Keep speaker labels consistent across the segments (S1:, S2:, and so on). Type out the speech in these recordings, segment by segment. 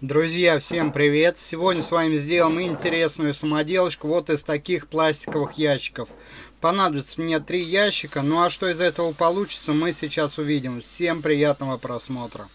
S1: Друзья, всем привет! Сегодня с вами сделаем интересную самоделочку вот из таких пластиковых ящиков. Понадобится мне три ящика, ну а что из этого получится, мы сейчас увидим. Всем приятного просмотра!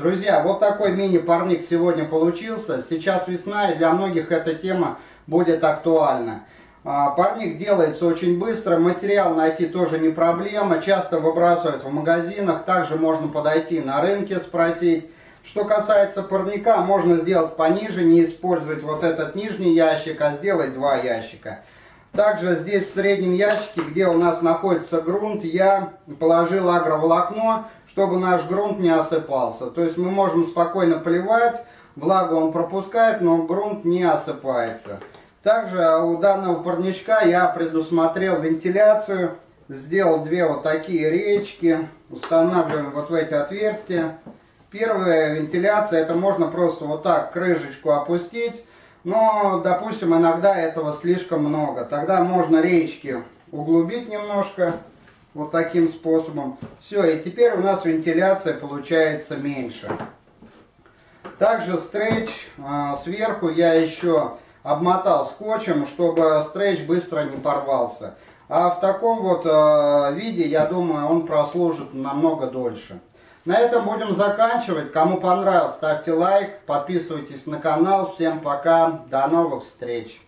S1: Друзья, вот такой мини-парник сегодня получился. Сейчас весна, и для многих эта тема будет актуальна. А, парник делается очень быстро, материал найти тоже не проблема, часто выбрасывают в магазинах, также можно подойти на рынке спросить. Что касается парника, можно сделать пониже, не использовать вот этот нижний ящик, а сделать два ящика. Также здесь в среднем ящике, где у нас находится грунт, я положил агроволокно, чтобы наш грунт не осыпался. То есть мы можем спокойно поливать, влагу он пропускает, но грунт не осыпается. Также у данного парничка я предусмотрел вентиляцию, сделал две вот такие речки, устанавливаем вот в эти отверстия. Первая вентиляция, это можно просто вот так крышечку опустить, но, допустим, иногда этого слишком много. Тогда можно речки углубить немножко, вот таким способом. Все, и теперь у нас вентиляция получается меньше. Также стрейч а, сверху я еще обмотал скотчем, чтобы стрейч быстро не порвался. А в таком вот а, виде, я думаю, он прослужит намного дольше. На этом будем заканчивать. Кому понравилось, ставьте лайк, подписывайтесь на канал. Всем пока, до новых встреч.